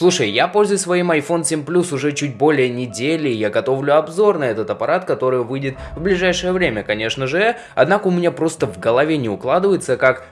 Слушай, я пользуюсь своим iPhone 7 Plus уже чуть более недели, я готовлю обзор на этот аппарат, который выйдет в ближайшее время, конечно же, однако у меня просто в голове не укладывается, как...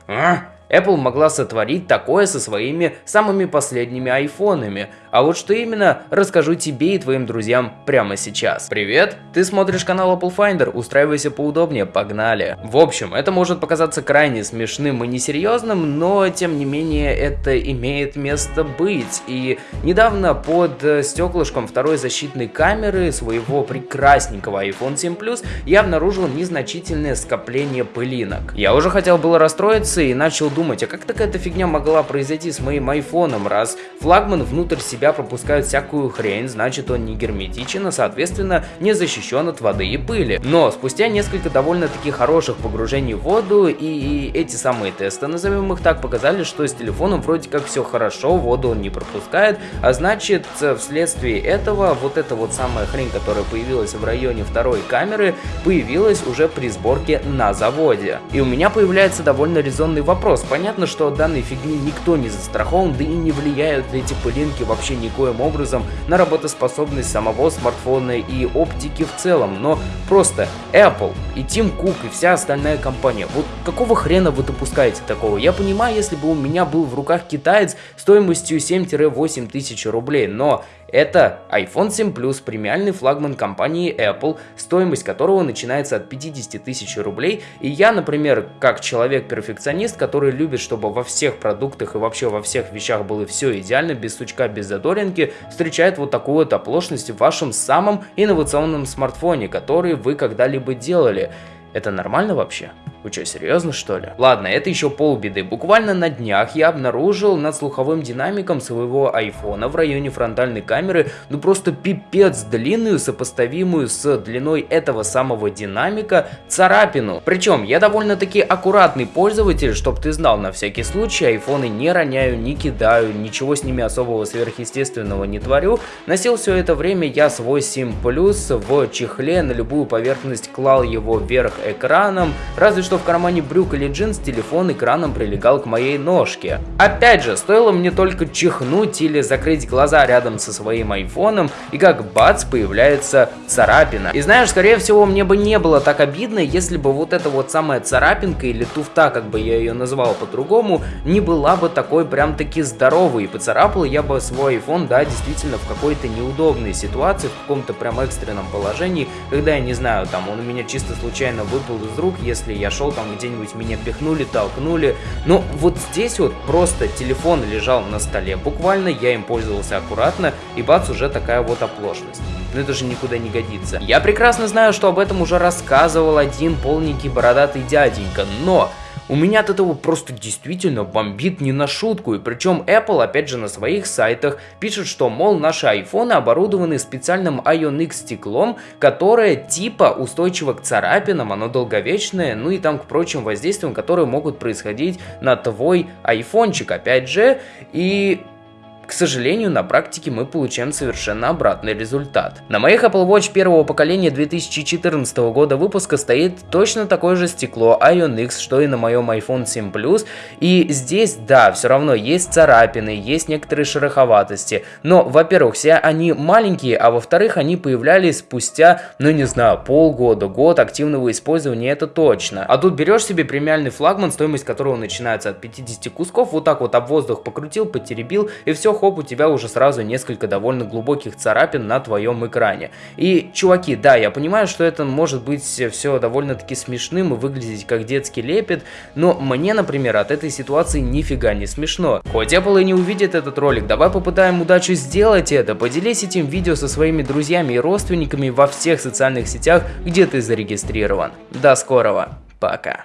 «А, Apple могла сотворить такое со своими самыми последними айфонами. А вот что именно, расскажу тебе и твоим друзьям прямо сейчас. Привет, ты смотришь канал Apple Finder, устраивайся поудобнее, погнали. В общем, это может показаться крайне смешным и несерьезным, но тем не менее это имеет место быть. И недавно под э, стеклышком второй защитной камеры своего прекрасненького iPhone 7 Plus я обнаружил незначительное скопление пылинок. Я уже хотел было расстроиться и начал думать, а как такая-то фигня могла произойти с моим айфоном, раз флагман внутрь себя пропускает всякую хрень, значит он не герметичен, а соответственно не защищен от воды и пыли. Но спустя несколько довольно-таки хороших погружений в воду и, и эти самые тесты, назовем их так, показали, что с телефоном вроде как все хорошо, воду он не пропускает, а значит вследствие этого вот эта вот самая хрень, которая появилась в районе второй камеры, появилась уже при сборке на заводе. И у меня появляется довольно резонный вопрос, Понятно, что от данной фигни никто не застрахован, да и не влияют эти пылинки вообще никоим образом на работоспособность самого смартфона и оптики в целом, но просто Apple и Тим Кук и вся остальная компания, вот какого хрена вы допускаете такого? Я понимаю, если бы у меня был в руках китаец стоимостью 7-8 тысяч рублей, но это iPhone 7 Plus, премиальный флагман компании Apple, стоимость которого начинается от 50 тысяч рублей. И я, например, как человек-перфекционист, который любит, чтобы во всех продуктах и вообще во всех вещах было все идеально, без сучка, без задоринки, встречает вот такую вот оплошность в вашем самом инновационном смартфоне, который вы когда-либо делали. Это нормально вообще? Вы что, серьезно что ли? Ладно, это еще полбеды. Буквально на днях я обнаружил над слуховым динамиком своего айфона в районе фронтальной камеры, ну просто пипец длинную, сопоставимую с длиной этого самого динамика, царапину. Причем я довольно-таки аккуратный пользователь, чтоб ты знал на всякий случай, айфоны не роняю, не кидаю, ничего с ними особого сверхъестественного не творю. Носил все это время я свой 7 Plus в чехле, на любую поверхность клал его вверх экраном, разве что в кармане брюк или джинс телефон экраном прилегал к моей ножке. Опять же, стоило мне только чихнуть или закрыть глаза рядом со своим айфоном, и как бац, появляется царапина. И знаешь, скорее всего, мне бы не было так обидно, если бы вот эта вот самая царапинка или туфта, как бы я ее назвал по-другому, не была бы такой прям таки здоровой, и поцарапал я бы свой iPhone, да, действительно в какой-то неудобной ситуации, в каком-то прям экстренном положении, когда я не знаю, там он у меня чисто случайно выпал из рук, если я шел там где-нибудь меня пихнули, толкнули. Но вот здесь вот просто телефон лежал на столе, буквально я им пользовался аккуратно, и бац, уже такая вот оплошность. Но это же никуда не годится. Я прекрасно знаю, что об этом уже рассказывал один полненький бородатый дяденька, но у меня от этого просто действительно бомбит не на шутку, и причем Apple опять же на своих сайтах пишет, что мол наши айфоны оборудованы специальным Ion X стеклом, которое типа устойчиво к царапинам, оно долговечное, ну и там к прочим воздействиям, которые могут происходить на твой айфончик опять же, и к сожалению, на практике мы получаем совершенно обратный результат. На моих Apple Watch первого поколения 2014 года выпуска стоит точно такое же стекло Ion X, что и на моем iPhone 7 Plus, и здесь, да, все равно есть царапины, есть некоторые шероховатости, но, во-первых, все они маленькие, а во-вторых, они появлялись спустя, ну не знаю, полгода, год активного использования, это точно. А тут берешь себе премиальный флагман, стоимость которого начинается от 50 кусков, вот так вот об воздух покрутил, потеребил, и все, хоп, у тебя уже сразу несколько довольно глубоких царапин на твоем экране. И, чуваки, да, я понимаю, что это может быть все довольно-таки смешным и выглядеть как детский лепет, но мне, например, от этой ситуации нифига не смешно. Хоть Apple и не увидит этот ролик, давай попытаем удачу сделать это. Поделись этим видео со своими друзьями и родственниками во всех социальных сетях, где ты зарегистрирован. До скорого. Пока.